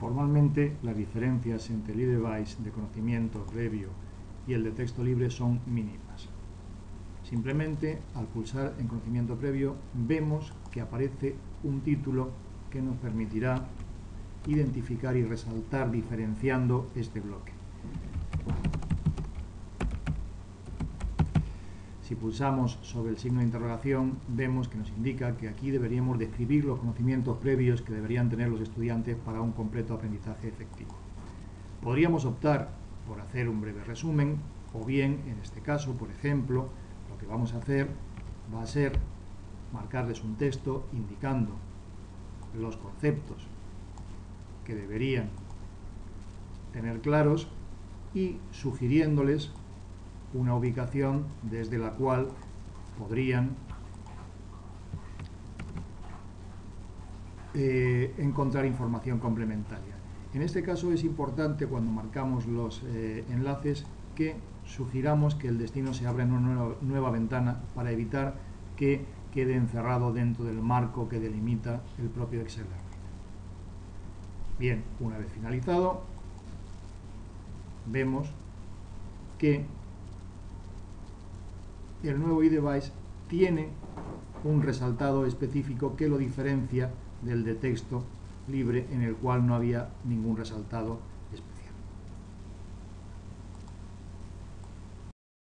Formalmente, las diferencias entre el iDevice de conocimiento previo y el de texto libre son mínimas. Simplemente, al pulsar en conocimiento previo, vemos que aparece un título que nos permitirá identificar y resaltar diferenciando este bloque. Si pulsamos sobre el signo de interrogación, vemos que nos indica que aquí deberíamos describir los conocimientos previos que deberían tener los estudiantes para un completo aprendizaje efectivo. Podríamos optar por hacer un breve resumen, o bien, en este caso, por ejemplo, lo que vamos a hacer va a ser marcarles un texto indicando los conceptos que deberían tener claros y sugiriéndoles una ubicación desde la cual podrían eh, encontrar información complementaria. En este caso es importante cuando marcamos los eh, enlaces que sugiramos que el destino se abra en una nueva, ventana para evitar que quede encerrado dentro del marco que delimita el propio Excel Bien, una vez finalizado, vemos que el nuevo iDevice tiene un resaltado específico que lo diferencia del de texto libre en el cual no había ningún resaltado